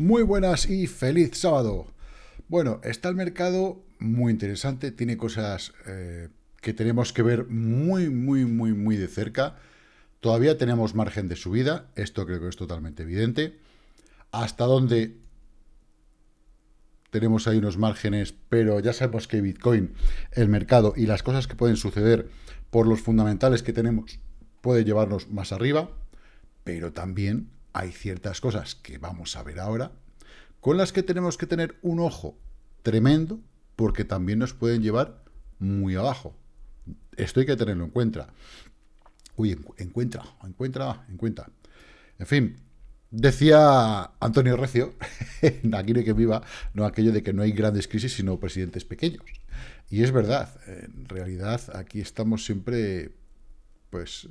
Muy buenas y feliz sábado. Bueno, está el mercado muy interesante, tiene cosas eh, que tenemos que ver muy, muy, muy, muy de cerca. Todavía tenemos margen de subida, esto creo que es totalmente evidente. Hasta dónde tenemos ahí unos márgenes, pero ya sabemos que Bitcoin, el mercado y las cosas que pueden suceder por los fundamentales que tenemos puede llevarnos más arriba, pero también hay ciertas cosas que vamos a ver ahora, con las que tenemos que tener un ojo tremendo, porque también nos pueden llevar muy abajo. Esto hay que tenerlo en cuenta. Uy, encuentra, encuentra, encuentra. En fin, decía Antonio Recio, aquí no hay que viva, no aquello de que no hay grandes crisis, sino presidentes pequeños. Y es verdad, en realidad aquí estamos siempre, pues,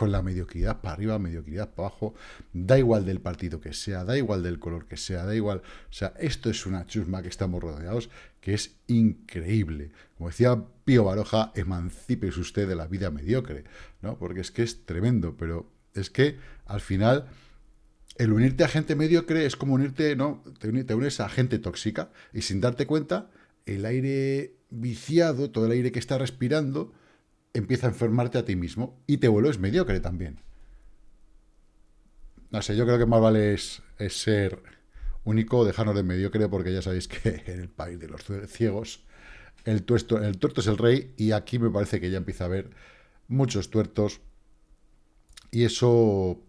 con la mediocridad para arriba, mediocridad para abajo, da igual del partido que sea, da igual del color que sea, da igual, o sea, esto es una chusma que estamos rodeados, que es increíble. Como decía Pío Baroja, emancipes usted de la vida mediocre, ¿no? Porque es que es tremendo, pero es que al final el unirte a gente mediocre es como unirte, ¿no? Te unes a gente tóxica y sin darte cuenta, el aire viciado, todo el aire que está respirando, empieza a enfermarte a ti mismo y te vuelves mediocre también. No sé, yo creo que más vale es, ser único, dejarnos de mediocre, porque ya sabéis que en el país de los ciegos el, tuerto, es el rey y aquí me parece que ya empieza a haber muchos tuertos y eso,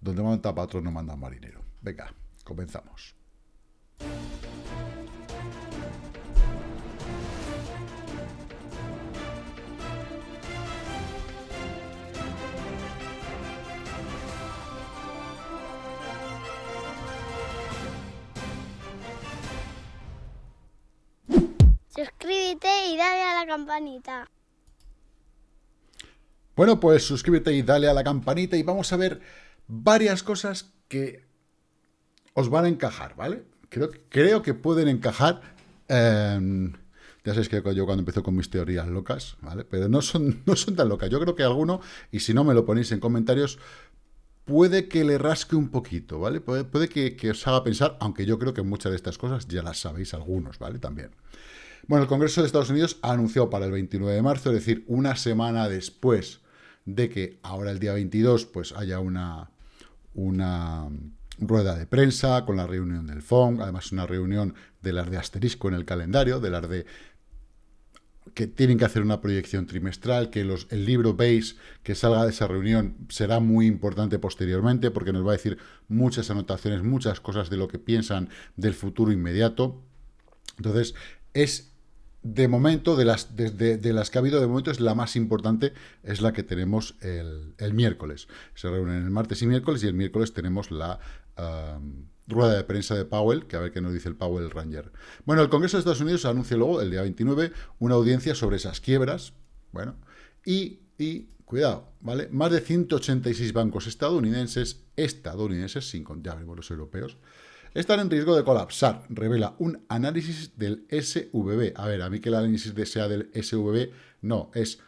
donde manda patrón no manda marinero. Venga, comenzamos. Campanita. Bueno, pues suscríbete y dale a la campanita y vamos a ver varias cosas que os van a encajar, ¿vale? Creo, que pueden encajar. Em, ya sabéis que yo cuando empiezo con mis teorías locas, ¿vale? Pero no son, no son tan locas. Yo creo que alguno, y si no me lo ponéis en comentarios, puede que le rasque un poquito, ¿vale? Puede, puede que, que, os haga pensar, aunque yo creo que muchas de estas cosas ya las sabéis algunos, ¿vale? También. Bueno, el Congreso de Estados Unidos anunció para el 29 de marzo, es decir, una semana después de que ahora el día 22 pues haya una, una rueda de prensa con la reunión del FONG, además una reunión de las de asterisco en el calendario, de las de que tienen que hacer una proyección trimestral, que los, el libro base que salga de esa reunión será muy importante posteriormente porque nos va a decir muchas anotaciones, muchas cosas de lo que piensan del futuro inmediato. Entonces, es de momento, de las, de, las que ha habido de momento, es la más importante, es la que tenemos el, miércoles. Se reúnen el martes y miércoles, y el miércoles tenemos la rueda de prensa de Powell, que a ver qué nos dice el Powell Ranger. Bueno, el Congreso de Estados Unidos anuncia luego, el día 29, una audiencia sobre esas quiebras, bueno, y, y cuidado, ¿vale? Más de 186 bancos estadounidenses, estadounidenses, sin contar los europeos, están en riesgo de colapsar, revela un análisis del SVB. A ver, a mí que el análisis sea del SVB, no, es,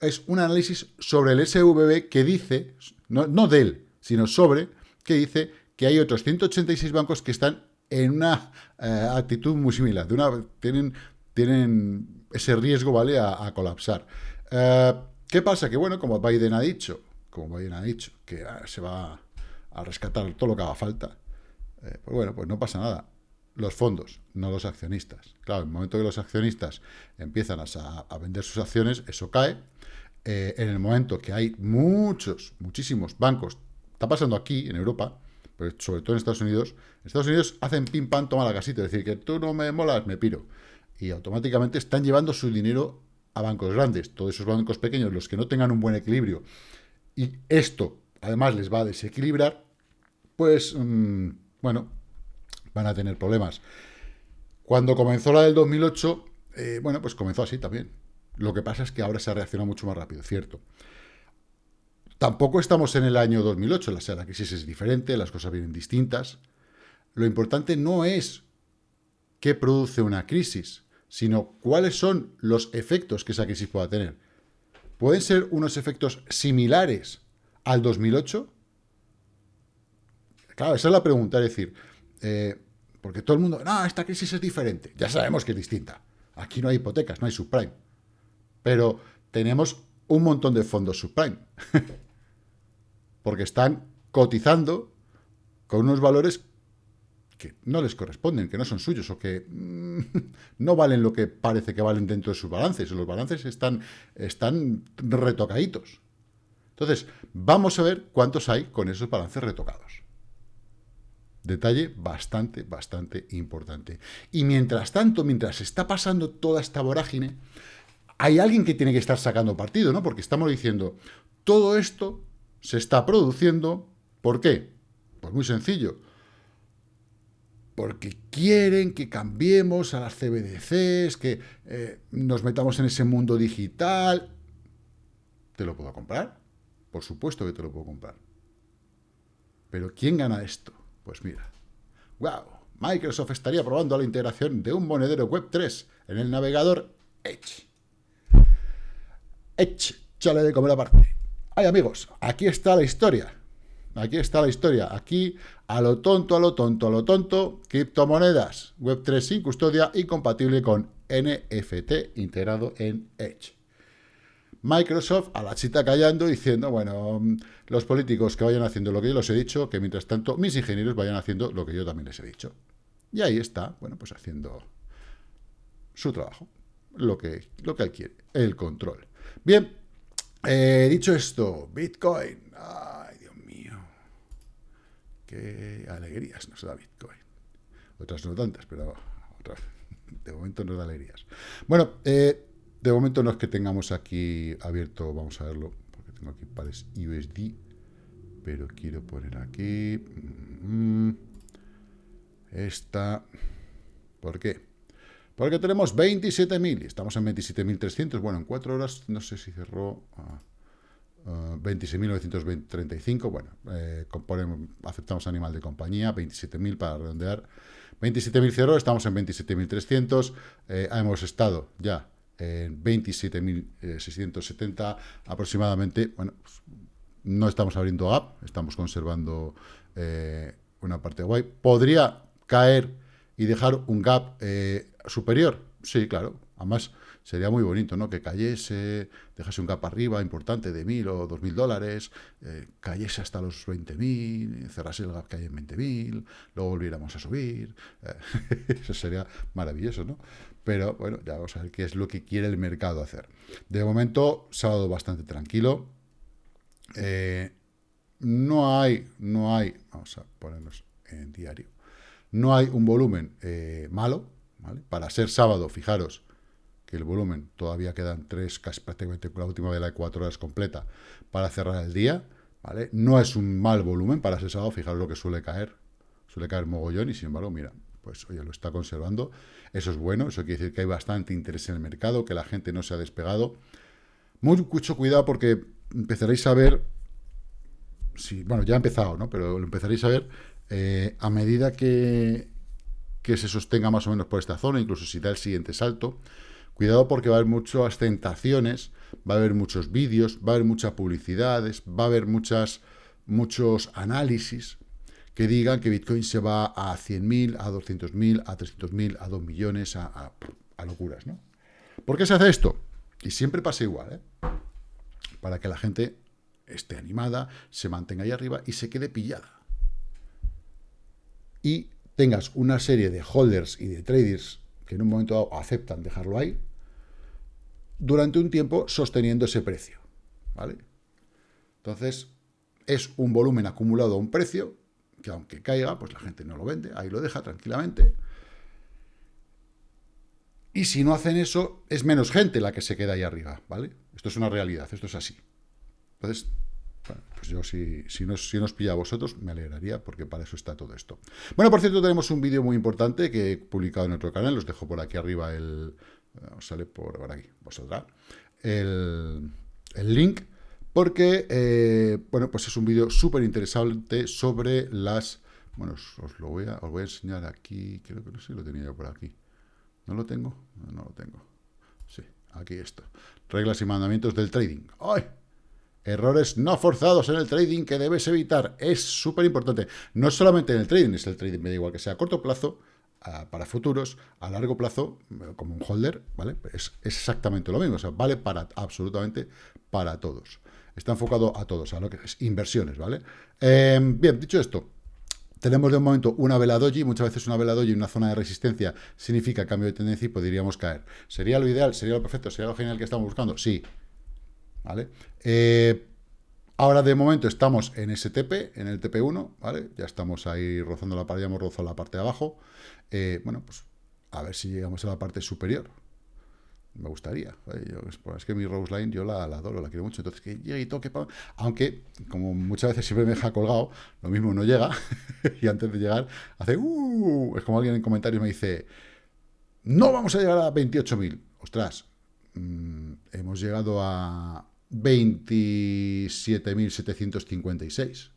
es un análisis sobre el SVB que dice, no, no de sino sobre, que dice que hay otros 186 bancos que están en una eh, actitud muy similar, de una, tienen, tienen ese riesgo, ¿vale?, a, colapsar. Eh, ¿Qué pasa? Que, bueno, como Biden ha dicho, como Biden ha dicho, que ah, se va a rescatar todo lo que haga falta, eh, pues bueno, pues no pasa nada. Los fondos, no los accionistas. Claro, en el momento que los accionistas empiezan a, vender sus acciones, eso cae. Eh, en el momento que hay muchos, muchísimos bancos, está pasando aquí, en Europa, pero sobre todo en Estados Unidos, Estados Unidos hacen pim pam, toma la casita, es decir, que tú no me molas, me piro. Y automáticamente están llevando su dinero a bancos grandes, todos esos bancos pequeños, los que no tengan un buen equilibrio, y esto además les va a desequilibrar, pues... Mm, bueno, van a tener problemas. Cuando comenzó la del 2008, eh, bueno, pues comenzó así también. Lo que pasa es que ahora se ha reaccionado mucho más rápido, cierto. Tampoco estamos en el año 2008, la, la crisis es diferente, las cosas vienen distintas. Lo importante no es qué produce una crisis, sino cuáles son los efectos que esa crisis pueda tener. ¿Pueden ser unos efectos similares al 2008? Claro, esa es la pregunta, es decir, eh, porque todo el mundo, no, esta crisis es diferente. Ya sabemos que es distinta. Aquí no hay hipotecas, no hay subprime. Pero tenemos un montón de fondos subprime. porque están cotizando con unos valores que no les corresponden, que no son suyos o que mm, no valen lo que parece que valen dentro de sus balances. Los balances están, están retocaditos. Entonces, vamos a ver cuántos hay con esos balances retocados. Detalle bastante, bastante importante. Y mientras tanto, mientras está pasando toda esta vorágine, hay alguien que tiene que estar sacando partido, ¿no? Porque estamos diciendo, todo esto se está produciendo, ¿por qué? Pues muy sencillo, porque quieren que cambiemos a las CBDCs, que eh, nos metamos en ese mundo digital. ¿Te lo puedo comprar? Por supuesto que te lo puedo comprar. Pero ¿quién gana esto? Pues mira, wow, Microsoft estaría probando la integración de un monedero Web 3 en el navegador Edge. Edge, chale de comer aparte. Ay, amigos, aquí está la historia. Aquí está la historia. Aquí, a lo tonto, a lo tonto, a lo tonto, criptomonedas, Web3 sin custodia y compatible con NFT integrado en Edge. Microsoft a la chita callando diciendo, bueno, los políticos que vayan haciendo lo que yo les he dicho, que mientras tanto mis ingenieros vayan haciendo lo que yo también les he dicho. Y ahí está, bueno, pues haciendo su trabajo, lo que, lo que él quiere, el control. Bien, eh, dicho esto, Bitcoin, qué alegrías nos da Bitcoin. Otras no tantas, pero de momento nos da alegrías. Bueno, eh, de momento no es que tengamos aquí abierto, vamos a verlo, porque tengo aquí pares USD, pero quiero poner aquí mm, esta, ¿por qué? Porque tenemos 27.000 y estamos en 27.300, bueno, en cuatro horas no sé si cerró... Ah, 26.935, uh, bueno, eh, aceptamos animal de compañía, 27.000 para redondear, 27.000 estamos en 27.300, eh, hemos estado ya en 27.670 aproximadamente, bueno, pues, no estamos abriendo app, estamos conservando eh, una parte guay, podría caer y dejar un gap superior, sí, claro, además sería muy bonito, ¿no? Que cayese, dejase un gap arriba importante de mil o dos mil dólares, eh, cayese hasta los 20.000, cerrase el gap que hay en 20.000, luego volviéramos a subir. Eh, eso sería maravilloso, ¿no? Pero bueno, ya vamos a ver qué es lo que quiere el mercado hacer. De momento, sábado bastante tranquilo. Eh, no hay, no hay, vamos a ponernos en diario, no hay un volumen malo, ¿vale? Para ser sábado, fijaros, que el volumen todavía quedan tres, casi prácticamente la última de la de cuatro horas completa para cerrar el día, ¿vale? No es un mal volumen para ese fijaros lo que suele caer, suele caer mogollón y sin embargo, mira, pues oye, lo está conservando, eso es bueno, eso quiere decir que hay bastante interés en el mercado, que la gente no se ha despegado. mucho cuidado porque empezaréis a ver, si, bueno, ya ha empezado, ¿no? Pero lo empezaréis a ver eh, a medida que, que se sostenga más o menos por esta zona, incluso si da el siguiente salto, Cuidado porque va a haber muchas tentaciones, va a haber muchos vídeos, va a haber muchas publicidades, va a haber muchas, muchos análisis que digan que Bitcoin se va a 100.000, a 200.000, a 300.000, a 2 millones, a, locuras, ¿no? ¿Por qué se hace esto? Y siempre pasa igual, ¿eh? Para que la gente esté animada, se mantenga ahí arriba y se quede pillada. Y tengas una serie de holders y de traders que en un momento dado aceptan dejarlo ahí, durante un tiempo sosteniendo ese precio. ¿vale? Entonces, es un volumen acumulado a un precio, que aunque caiga, pues la gente no lo vende, ahí lo deja tranquilamente. Y si no hacen eso, es menos gente la que se queda ahí arriba, ¿vale? Esto es una realidad, esto es así. Entonces, pues yo si, si, nos, si nos pilla a vosotros, me alegraría, porque para eso está todo esto. Bueno, por cierto, tenemos un vídeo muy importante que he publicado en otro canal, os dejo por aquí arriba el, os sale por, aquí, vosotras, el, el link, porque, eh, bueno, pues es un vídeo súper interesante sobre las, bueno, os, lo voy a, os voy a enseñar aquí, creo que no sé si lo tenía yo por aquí, ¿no lo tengo? No, lo tengo, sí, aquí esto, reglas y mandamientos del trading, ¡ay! Errores no forzados en el trading que debes evitar. Es súper importante. No solamente en el trading, es el trading, me da igual que sea a corto plazo, para futuros, a largo plazo, como un holder, ¿vale? Es, exactamente lo mismo, o sea, vale para absolutamente para todos. Está enfocado a todos, a lo que es inversiones, ¿vale? Em, bien, dicho esto, tenemos de momento una vela doji, muchas veces una vela doji una zona de resistencia significa cambio de tendencia y podríamos caer. ¿Sería lo ideal? ¿Sería lo perfecto? ¿Sería lo genial que estamos buscando? Sí. ¿Vale? Eh, ahora de momento estamos en STP, en el TP1, ¿vale? Ya estamos ahí rozando la parte, ya hemos rozado la parte de abajo. Eh, bueno, pues a ver si llegamos a la parte superior. Me gustaría. es, que mi Rose Line yo la, adoro, la quiero mucho. Entonces, que llegue y toque. Aunque, como muchas veces siempre me deja colgado, lo mismo no llega. y antes de llegar, hace. Uh, es como alguien en comentarios me dice: No vamos a llegar a 28.000. Ostras, mm, hemos llegado a 27.756.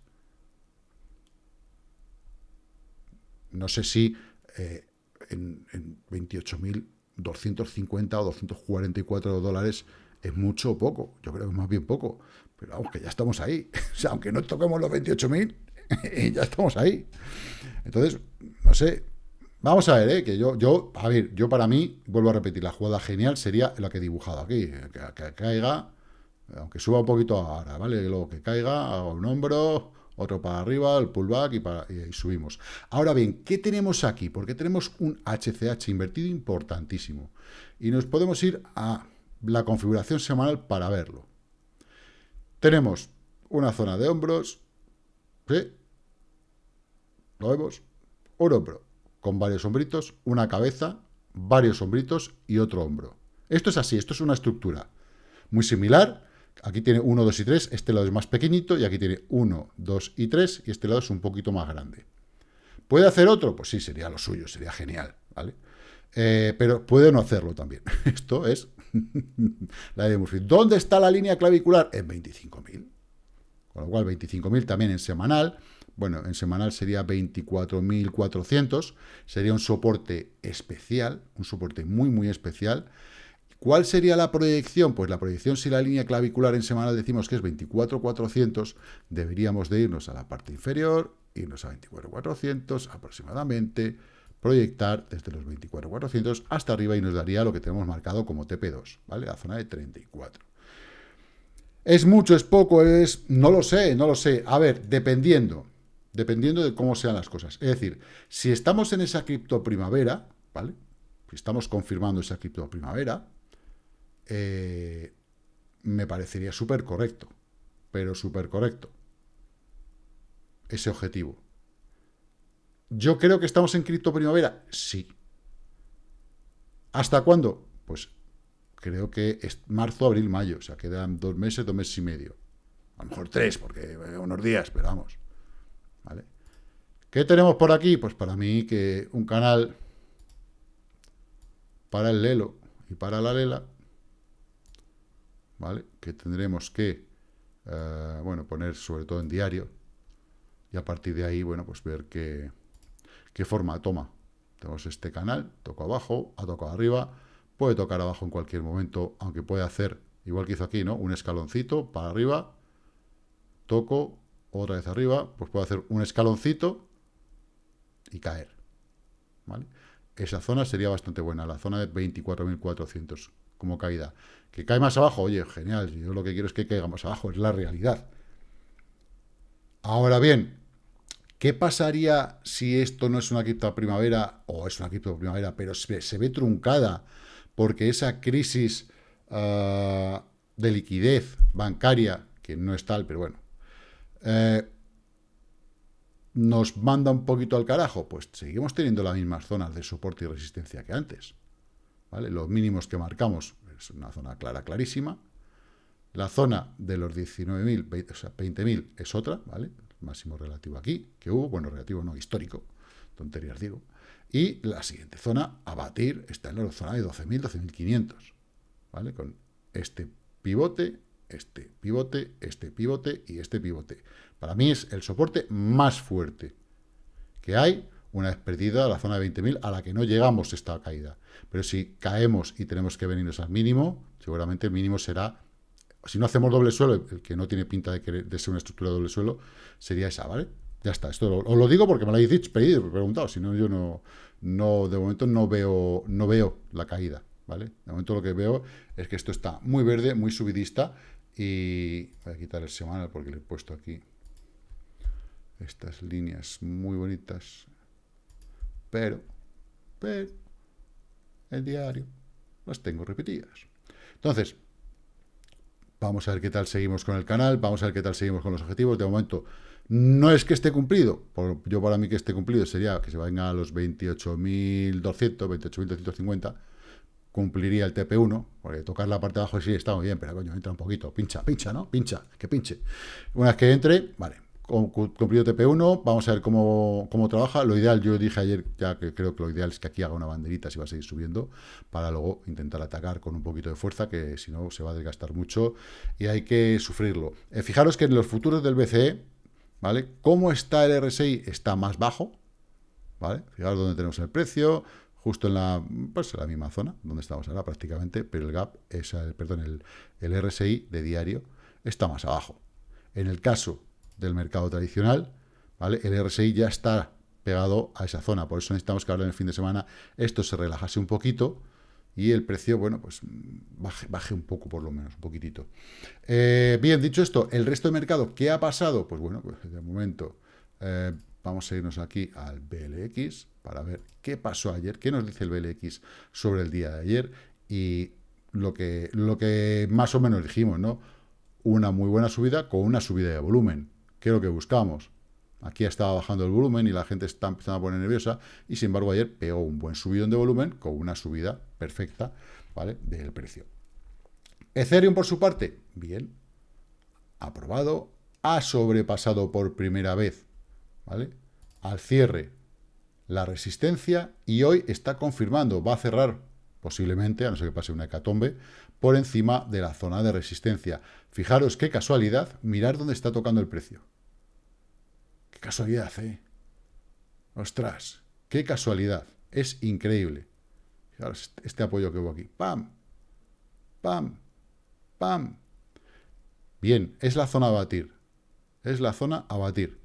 No sé si eh, en, en 28.250 o 244 dólares es mucho o poco. Yo creo que es más bien poco. Pero vamos, que ya estamos ahí. O sea, aunque no toquemos los 28.000, ya estamos ahí. Entonces, no sé. Vamos a ver, ¿eh? que yo, yo, a ver, yo para mí, vuelvo a repetir, la jugada genial sería la que he dibujado aquí. Que, caiga, aunque suba un poquito ahora, ¿vale? Luego que caiga, hago un hombro, otro para arriba, el pullback y, subimos. Ahora bien, ¿qué tenemos aquí? Porque tenemos un HCH invertido importantísimo. Y nos podemos ir a la configuración semanal para verlo. Tenemos una zona de hombros, ¿sí? ¿Lo vemos? Un hombro con varios hombritos, una cabeza, varios hombritos y otro hombro. Esto es así, esto es una estructura muy similar Aquí tiene 1, 2 y 3, este lado es más pequeñito, y aquí tiene 1, 2 y 3, y este lado es un poquito más grande. ¿Puede hacer otro? Pues sí, sería lo suyo, sería genial, ¿vale? Eh, pero puede no hacerlo también. Esto es la de Murphy. ¿Dónde está la línea clavicular? En 25.000. Con lo cual, 25.000 también en semanal. Bueno, en semanal sería 24.400. Sería un soporte especial, un soporte muy, muy especial. ¿Cuál sería la proyección? Pues la proyección, si la línea clavicular en semanal decimos que es 24,400, deberíamos de irnos a la parte inferior, irnos a 24,400 aproximadamente, proyectar desde los 24,400 hasta arriba y nos daría lo que tenemos marcado como TP2, ¿vale? La zona de 34. ¿Es mucho, es poco, es...? No lo sé, no lo sé. A ver, dependiendo, dependiendo de cómo sean las cosas. Es decir, si estamos en esa cripto primavera, ¿vale? Si estamos confirmando esa cripto primavera, eh, me parecería súper correcto, pero súper correcto, ese objetivo. ¿Yo creo que estamos en cripto primavera? Sí. ¿Hasta cuándo? Pues creo que es marzo, abril, mayo, o sea, quedan dos meses, dos meses y medio. A lo mejor tres, porque unos días, pero vamos. ¿Qué tenemos por aquí? Pues para mí que un canal para el Lelo y para la Lela ¿vale? Que tendremos que, eh, bueno, poner sobre todo en diario y a partir de ahí, bueno, pues ver qué, qué forma toma. Tenemos este canal, toco abajo, ha tocado arriba, puede tocar abajo en cualquier momento, aunque puede hacer, igual que hizo aquí, ¿no? Un escaloncito para arriba, toco, otra vez arriba, pues puede hacer un escaloncito y caer, ¿vale? Esa zona sería bastante buena, la zona de 24.400 como caída. ¿Que cae más abajo? Oye, genial, yo lo que quiero es que caiga más abajo, es la realidad. Ahora bien, ¿qué pasaría si esto no es una cripto primavera, o es una cripto primavera, pero se, ve truncada porque esa crisis ah, de liquidez bancaria, que no es tal, pero bueno, eh, nos manda un poquito al carajo? Pues seguimos teniendo las mismas zonas de soporte y resistencia que antes. Los mínimos que marcamos es una zona clara, clarísima. La zona de los 19.000, o sea, 20.000 es otra, ¿vale? máximo relativo aquí, que hubo, bueno, relativo no, histórico, tonterías digo. Y la siguiente zona a batir está en la zona de 12.000, 12.500, ¿vale? Con este pivote, este pivote, este pivote y este pivote. Para mí es el soporte más fuerte que hay una vez perdida la zona de 20.000 a la que no llegamos esta caída. Pero si caemos y tenemos que venirnos al mínimo, seguramente el mínimo será si no hacemos doble suelo, el que no tiene pinta de, de ser una estructura de doble suelo, sería esa, ¿vale? Ya está, esto os lo digo porque me lo habéis dicho, pedido, preguntado, si no, yo no, no, de momento no veo, no veo la caída, ¿vale? De momento lo que veo es que esto está muy verde, muy subidista, y voy a quitar el semanal porque le he puesto aquí estas líneas muy bonitas, pero, pero, el diario las tengo repetidas. Entonces, vamos a ver qué tal seguimos con el canal, vamos a ver qué tal seguimos con los objetivos. De momento, no es que esté cumplido, yo para mí que esté cumplido sería que se venga a los 28.200, 28.250, cumpliría el TP1, porque tocar la parte de abajo sí está muy bien, pero coño, entra un poquito, pincha, pincha, ¿no? Pincha, que pinche. Una vez que entre, vale, cumplido TP1, vamos a ver cómo, cómo, trabaja. Lo ideal, yo dije ayer, ya que creo que lo ideal es que aquí haga una banderita si va a seguir subiendo, para luego intentar atacar con un poquito de fuerza, que si no se va a desgastar mucho y hay que sufrirlo. Eh, fijaros que en los futuros del BCE, ¿vale? ¿Cómo está el RSI? Está más bajo, ¿vale? Fijaros dónde tenemos el precio, justo en la, pues, la misma zona, donde estamos ahora prácticamente, pero el gap, es perdón, el, el RSI de diario está más abajo. En el caso del mercado tradicional, ¿vale? El RSI ya está pegado a esa zona, por eso necesitamos que ahora en el fin de semana esto se relajase un poquito y el precio, bueno, pues baje, baje un poco por lo menos, un poquitito. Eh, bien, dicho esto, el resto del mercado, ¿qué ha pasado? Pues bueno, pues de momento eh, vamos a irnos aquí al BLX para ver qué pasó ayer, qué nos dice el BLX sobre el día de ayer y lo que, lo que más o menos dijimos, ¿no? Una muy buena subida con una subida de volumen. ¿Qué es lo que buscamos? Aquí estaba bajando el volumen y la gente está empezando a poner nerviosa y sin embargo ayer pegó un buen subidón de volumen con una subida perfecta, ¿vale? Del precio. Ethereum por su parte, bien, aprobado, ha sobrepasado por primera vez, ¿vale? Al cierre la resistencia y hoy está confirmando, va a cerrar posiblemente, a no ser que pase una hecatombe, por encima de la zona de resistencia. Fijaros qué casualidad, mirar dónde está tocando el precio. Casualidad, ¿eh? Ostras, qué casualidad. Es increíble. Fijaros este, este apoyo que hubo aquí. ¡Pam! ¡Pam! ¡Pam! Bien, es la zona a batir. Es la zona a batir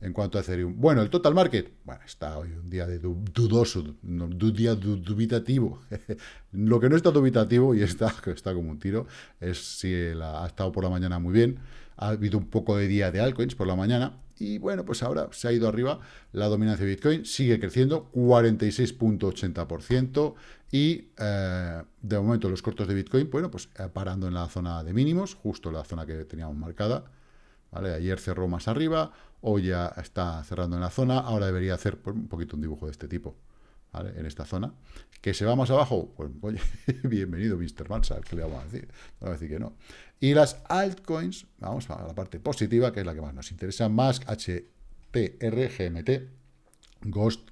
en cuanto a Ethereum. Bueno, el total market, bueno, está hoy un día de dudoso, un día dubitativo. Lo que no está dubitativo y está, está como un tiro es si ha estado por la mañana muy bien, ha habido un poco de día de altcoins por la mañana y bueno, pues ahora se ha ido arriba la dominancia de Bitcoin, sigue creciendo 46.80% y eh, de momento los cortos de Bitcoin, bueno, pues eh, parando en la zona de mínimos, justo la zona que teníamos marcada, ¿vale? Ayer cerró más arriba, o ya está cerrando en la zona, ahora debería hacer un poquito un dibujo de este tipo. En esta zona. ¿Que se va más abajo? Pues, oye, bienvenido Mr. Mansal, ¿qué le vamos a decir? Vamos a decir que no. Y las altcoins, vamos a la parte positiva, que es la que más nos interesa, más HTR, GMT, Ghost,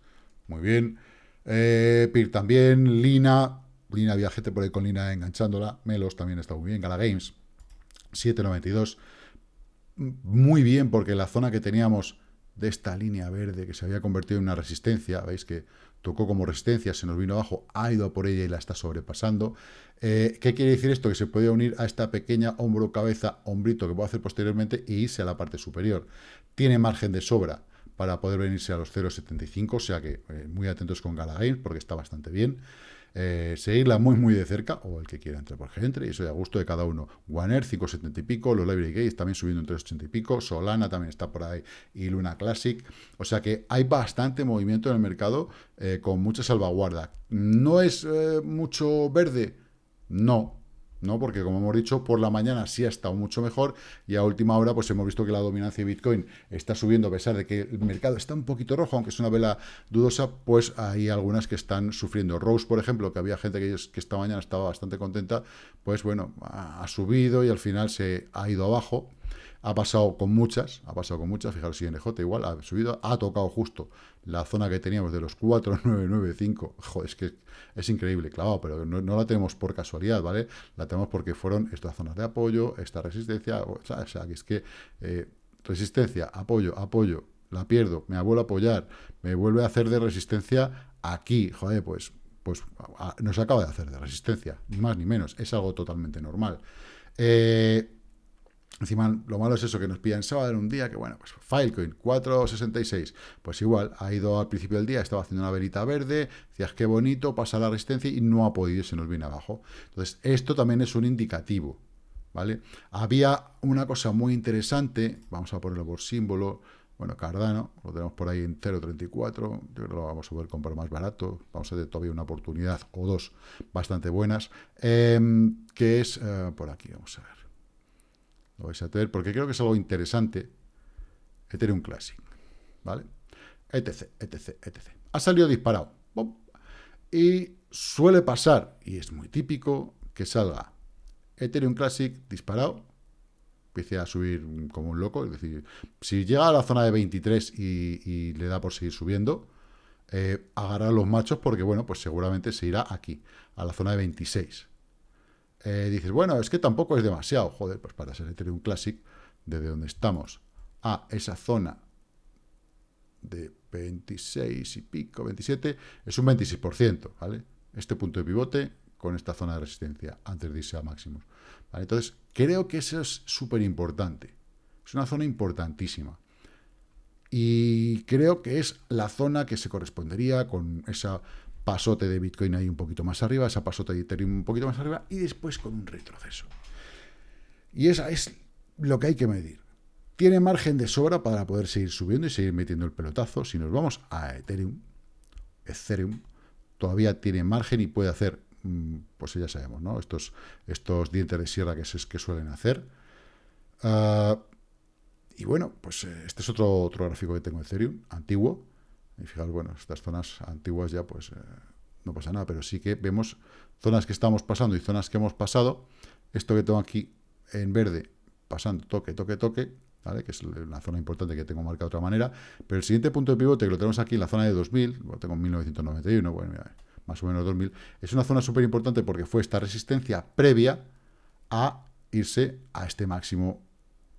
muy bien, eh, PIR también, Lina, Lina Viajete por ahí con Lina enganchándola, Melos también está muy bien, Gala Games, 792, muy bien porque la zona que teníamos de esta línea verde que se había convertido en una resistencia, veis que tocó como resistencia, se nos vino abajo, ha ido a por ella y la está sobrepasando. Eh, ¿Qué quiere decir esto? Que se puede unir a esta pequeña hombro, cabeza, hombrito que puedo hacer posteriormente e irse a la parte superior. Tiene margen de sobra para poder venirse a los 0.75, o sea que eh, muy atentos con Gala porque está bastante bien. Eh, seguirla muy muy de cerca, o el que quiera entrar por entre, y eso ya a gusto de cada uno. One 570 y pico, los Library Gates también subiendo en 380 y pico, Solana también está por ahí, y Luna Classic. O sea que hay bastante movimiento en el mercado eh, con mucha salvaguarda. ¿No es eh, mucho verde? No, ¿no? Porque, como hemos dicho, por la mañana sí ha estado mucho mejor y a última hora pues hemos visto que la dominancia de Bitcoin está subiendo a pesar de que el mercado está un poquito rojo, aunque es una vela dudosa, pues hay algunas que están sufriendo. Rose, por ejemplo, que había gente que, esta mañana estaba bastante contenta, pues bueno, ha subido y al final se ha ido abajo. Ha pasado con muchas, ha pasado con muchas, fijaros, si NJ igual ha subido, ha tocado justo la zona que teníamos de los 4,995, joder, es que es increíble, clavado, pero no, la tenemos por casualidad, ¿vale? La tenemos porque fueron estas zonas de apoyo, esta resistencia, o sea, que es que eh, resistencia, apoyo, apoyo, la pierdo, me vuelvo a apoyar, me vuelve a hacer de resistencia aquí, joder, pues, pues nos acaba de hacer de resistencia, ni más ni menos, es algo totalmente normal. Eh, encima, lo malo es eso, que nos pillan sábado en un día, que bueno, pues Filecoin, 4.66, pues igual, ha ido al principio del día, estaba haciendo una verita verde, decías, qué bonito, pasa la resistencia y no ha podido, se nos viene abajo. Entonces, esto también es un indicativo, ¿vale? Había una cosa muy interesante, vamos a ponerlo por símbolo, bueno, Cardano, lo tenemos por ahí en 0.34, yo creo que lo vamos a poder comprar más barato, vamos a tener todavía una oportunidad o dos bastante buenas, em, que es, eh, por aquí, vamos a ver, lo vais a tener, porque creo que es algo interesante, Ethereum Classic, ¿vale? etc, etc, etc. Ha salido disparado, y suele pasar, y es muy típico, que salga Ethereum Classic disparado, empiece a subir como un loco. Es decir, si llega a la zona de 23 y, le da por seguir subiendo, eh, los machos porque, bueno, pues seguramente se irá aquí, a la zona de 26. Eh, dices, bueno, es que tampoco es demasiado. Joder, pues para ser Ethereum Classic, desde donde estamos a esa zona de 26 y pico, 27, es un 26%, ¿vale? Este punto de pivote con esta zona de resistencia antes de irse a máximos. Entonces, creo que eso es súper importante. Es una zona importantísima. Y creo que es la zona que se correspondería con esa pasote de Bitcoin ahí un poquito más arriba, esa pasote de Ethereum un poquito más arriba, y después con un retroceso. Y esa es lo que hay que medir. Tiene margen de sobra para poder seguir subiendo y seguir metiendo el pelotazo. Si nos vamos a Ethereum, Ethereum todavía tiene margen y puede hacer Mm, pues ya sabemos, ¿no? Estos, estos dientes de sierra que, es, que suelen hacer. Ah, y bueno, pues eh, este es otro, otro gráfico que tengo de Ethereum, antiguo. Y fijaros, bueno, estas zonas antiguas ya pues eh, no pasa nada, pero sí que vemos zonas que estamos pasando y zonas que hemos pasado. Esto que tengo aquí en verde, pasando toque, toque, toque, ¿vale? que es una zona importante que tengo marcada de otra manera. Pero el siguiente punto de pivote que lo tenemos aquí en la zona de 2000, lo tengo en 1991, bueno, mira, más o menos 2000, es una zona súper importante porque fue esta resistencia previa a irse a este máximo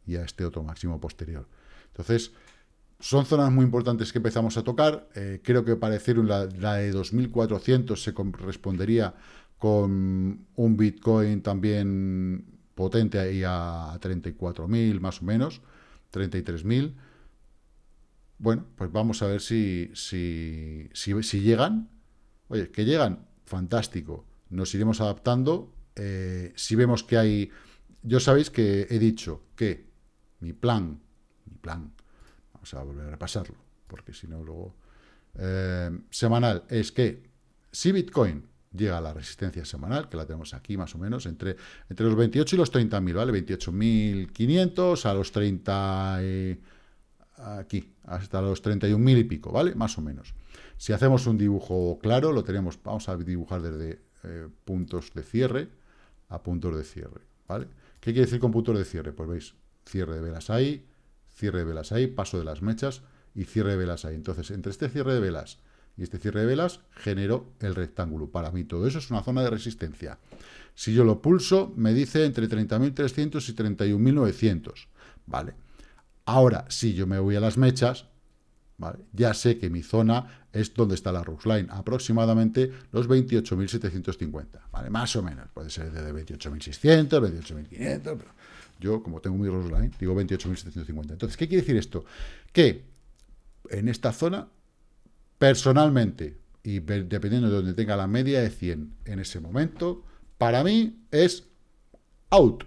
y a este otro máximo posterior. Entonces, son zonas muy importantes que empezamos a tocar. Eh, creo que para Ethereum la, de 2400 se correspondería con un Bitcoin también potente ahí a 34.000 más o menos, 33.000. Bueno, pues vamos a ver si, si, si, si llegan Oye, que llegan, fantástico. Nos iremos adaptando. Eh, si vemos que hay... Yo sabéis que he dicho que mi plan, mi plan, vamos a volver a repasarlo, porque si no luego... Eh, semanal es que si Bitcoin llega a la resistencia semanal, que la tenemos aquí más o menos, entre, entre los 28 y los 30.000, ¿vale? 28.500 a los 30... aquí, hasta los 31.000 y pico, ¿vale? Más o menos. Si hacemos un dibujo claro, lo tenemos, vamos a dibujar desde eh, puntos de cierre a puntos de cierre, ¿vale? ¿Qué quiere decir con puntos de cierre? Pues veis, cierre de velas ahí, cierre de velas ahí, paso de las mechas y cierre de velas ahí. Entonces, entre este cierre de velas y este cierre de velas, genero el rectángulo. Para mí todo eso es una zona de resistencia. Si yo lo pulso, me dice entre 30.300 y 31.900, ¿vale? Ahora, si yo me voy a las mechas, ya sé que mi zona es donde está la Line, aproximadamente los 28.750, ¿vale? Más o menos, puede ser de 28.600, 28.500, pero yo, como tengo mi Line, digo 28.750. Entonces, ¿qué quiere decir esto? Que en esta zona, personalmente, y dependiendo de donde tenga la media de 100 en ese momento, para mí es out,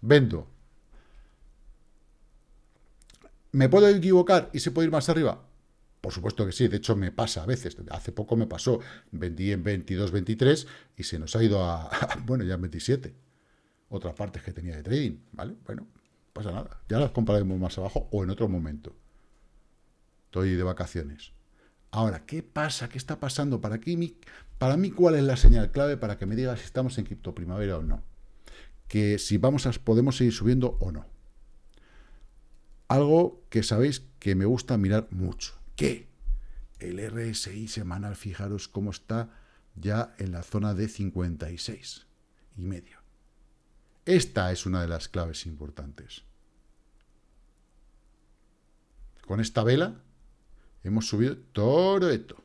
vendo. ¿Me puedo equivocar y se puede ir más arriba? Por supuesto que sí, de hecho me pasa a veces. Hace poco me pasó, vendí en 22, 23 y se nos ha ido a, bueno, ya en 27. Otras partes que tenía de trading, ¿vale? Bueno, pasa nada. Ya las compraremos más abajo o en otro momento. Estoy de vacaciones. Ahora, ¿qué pasa? ¿Qué está pasando? ¿Para, qué para mí, ¿cuál es la señal clave para que me diga si estamos en cripto primavera o no? Que si vamos podemos seguir subiendo o no. Algo que sabéis que me gusta mirar mucho que el RSI semanal, fijaros cómo está ya en la zona de 56 y medio. Esta es una de las claves importantes. Con esta vela hemos subido todo esto.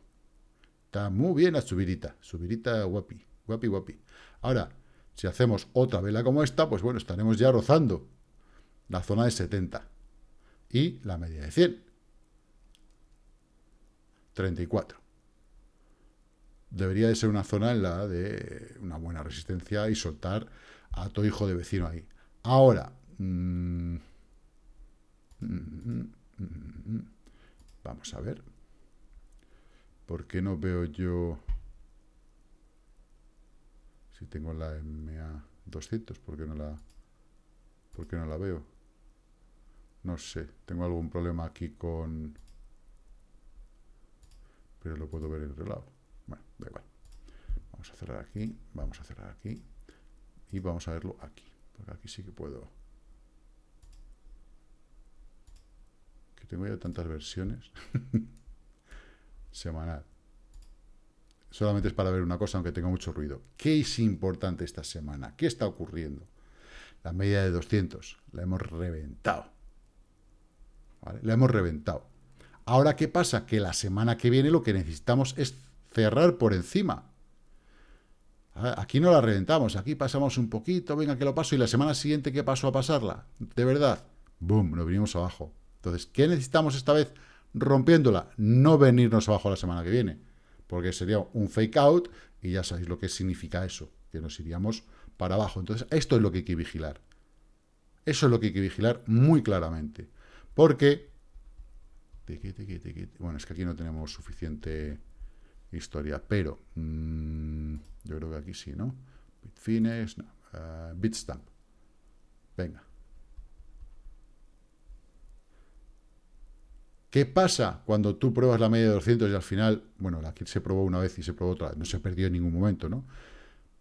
Está muy bien la subidita, subidita guapi, guapi, guapi. Ahora, Si hacemos otra vela como esta, pues bueno, estaremos ya rozando la zona de 70 y la media de 100. 34. Debería de ser una zona en la de una buena resistencia y soltar a tu hijo de vecino ahí. Ahora, mm, mm, mm, vamos a ver. ¿Por qué no veo yo... Si tengo la MA 200, ¿por qué no la, por qué no la veo? No sé, tengo algún problema aquí con... Pero lo puedo ver en otro lado. Bueno, da igual. Vamos a cerrar aquí, vamos a cerrar aquí y vamos a verlo aquí. Porque aquí sí que puedo... Que tengo ya tantas versiones. Semanal. Solamente es para ver una cosa, aunque tenga mucho ruido. ¿Qué es importante esta semana? ¿Qué está ocurriendo? La media de 200 la hemos reventado. La hemos reventado. Ahora, ¿qué pasa? Que la semana que viene lo que necesitamos es cerrar por encima. Aquí no la reventamos, aquí pasamos un poquito, venga que lo paso, y la semana siguiente, ¿qué paso a pasarla? De verdad, boom, nos vinimos abajo. Entonces, ¿qué necesitamos esta vez? Rompiéndola, no venirnos abajo la semana que viene, porque sería un fake out, y ya sabéis lo que significa eso, que nos iríamos para abajo. Entonces, esto es lo que hay que vigilar. Eso es lo que hay que vigilar muy claramente. Porque... Bueno, es que aquí no tenemos suficiente historia, pero mm, yo creo que aquí sí, ¿no? Bitfinex, no, uh, Bitstamp. Venga. ¿Qué pasa cuando tú pruebas la media de 200 y al final, bueno, aquí se probó una vez y se probó otra, no se perdió en ningún momento, ¿no?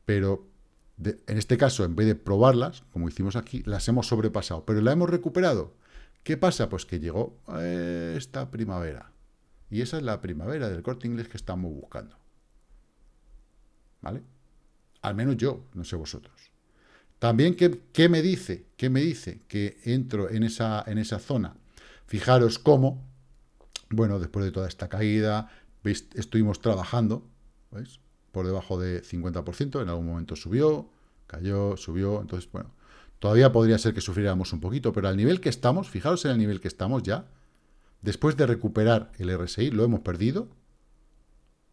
Pero en este caso, en vez de probarlas, como hicimos aquí, las hemos sobrepasado, pero la hemos recuperado. ¿Qué pasa? Pues que llegó eh, esta primavera. Y esa es la primavera del corte inglés que estamos buscando. ¿Vale? Al menos yo, no sé vosotros. También, ¿qué, me dice? ¿Qué me dice? Que entro en esa, en esa zona. Fijaros cómo, bueno, después de toda esta caída, estuvimos trabajando, ¿veis? Por debajo de 50%, en algún momento subió, cayó, subió, entonces, bueno, Todavía podría ser que sufriéramos un poquito, pero al nivel que estamos, fijaros en el nivel que estamos ya, después de recuperar el RSI, lo hemos perdido,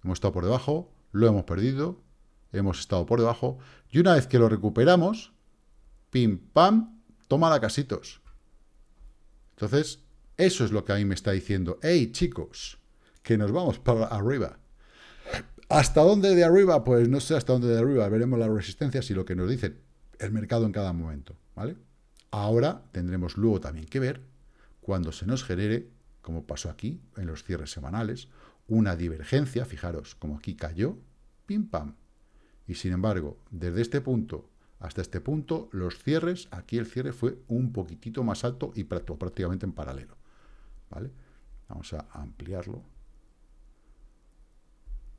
hemos estado por debajo, lo hemos perdido, hemos estado por debajo, y una vez que lo recuperamos, pim, pam, toma la casitos. Entonces, eso es lo que a mí me está diciendo, hey chicos, que nos vamos para arriba. ¿Hasta dónde de arriba? Pues no sé hasta dónde de arriba, veremos las resistencias y lo que nos dicen el mercado en cada momento, ¿vale? Ahora tendremos luego también que ver cuando se nos genere, como pasó aquí en los cierres semanales, una divergencia, fijaros, como aquí cayó, pim pam. Y sin embargo, desde este punto hasta este punto, los cierres, aquí el cierre fue un poquitito más alto y prácticamente en paralelo. ¿Vale? Vamos a ampliarlo.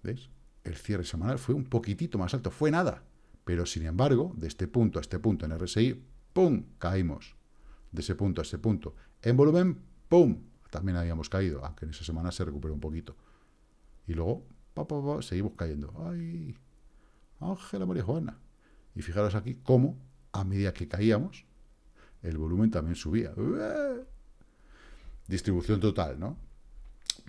¿Veis? El cierre semanal fue un poquitito más alto, fue nada. Pero, sin embargo, de este punto a este punto en RSI, ¡pum!, caímos. De ese punto a ese punto. En volumen, ¡pum!, también habíamos caído, aunque en esa semana se recuperó un poquito. Y luego, pa, seguimos cayendo. ¡Ay! Ángela María Juana. Y fijaros aquí cómo, a medida que caíamos, el volumen también subía. Distribución total, ¿no?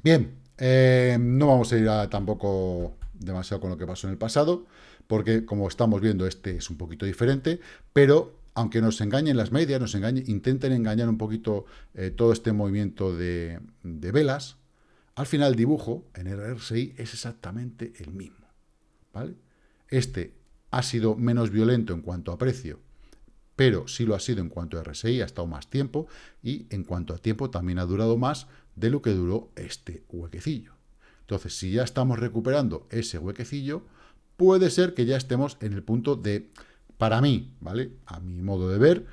Bien, eh, no vamos a ir a, tampoco demasiado con lo que pasó en el pasado porque como estamos viendo, este es un poquito diferente, pero aunque nos engañen las medias, nos engañen, intenten engañar un poquito eh, todo este movimiento de, velas, al final el dibujo en el RSI es exactamente el mismo. ¿vale? Este ha sido menos violento en cuanto a precio, pero sí lo ha sido en cuanto a RSI, ha estado más tiempo, y en cuanto a tiempo también ha durado más de lo que duró este huequecillo. Entonces, si ya estamos recuperando ese huequecillo, puede ser que ya estemos en el punto de, para mí, ¿vale? A mi modo de ver,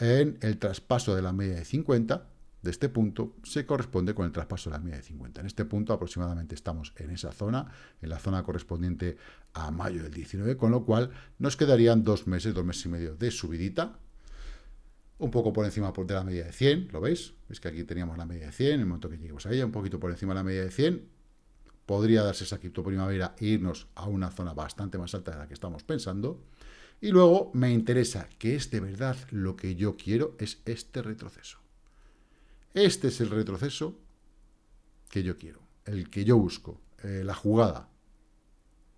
en el traspaso de la media de 50, de este punto, se corresponde con el traspaso de la media de 50. En este punto aproximadamente estamos en esa zona, en la zona correspondiente a mayo del 19, con lo cual nos quedarían dos meses, dos meses y medio de subidita, un poco por encima de la media de 100, ¿lo veis? Es que aquí teníamos la media de 100, en el momento que lleguemos a ella, un poquito por encima de la media de 100, podría darse esa cripto primavera e irnos a una zona bastante más alta de la que estamos pensando. Y luego me interesa que es de verdad lo que yo quiero, es este retroceso. Este es el retroceso que yo quiero, el que yo busco, eh, la jugada.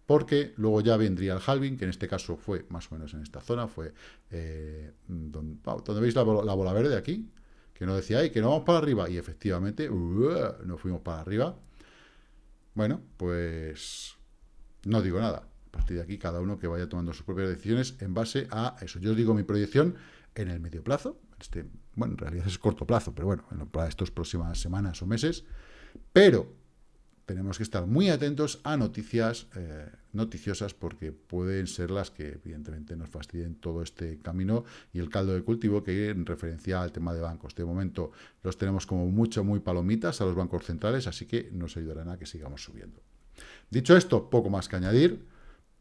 Porque luego ya vendría el halving, que en este caso fue más o menos en esta zona, fue eh, donde, veis la, bola verde aquí, que no decía, ay, que no vamos para arriba, y efectivamente, no fuimos para arriba. Bueno, pues no digo nada. A partir de aquí, cada uno que vaya tomando sus propias decisiones en base a eso. Yo digo mi proyección en el medio plazo, este, bueno, en realidad es corto plazo, pero bueno, para estas próximas semanas o meses, pero tenemos que estar muy atentos a noticias eh, noticiosas porque pueden ser las que evidentemente nos fastidien todo este camino y el caldo de cultivo que en referencia al tema de bancos. De momento los tenemos como mucho, muy palomitas a los bancos centrales, así que nos ayudarán a que sigamos subiendo. Dicho esto, poco más que añadir.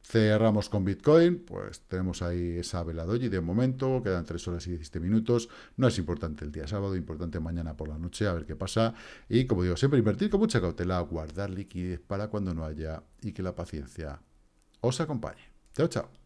Cerramos con Bitcoin, pues tenemos ahí esa vela doji de momento, quedan 3 horas y 17 minutos, no es importante el día sábado, importante mañana por la noche, a ver qué pasa, y como digo, siempre invertir con mucha cautela, guardar liquidez para cuando no haya, y que la paciencia os acompañe. Chao, chao.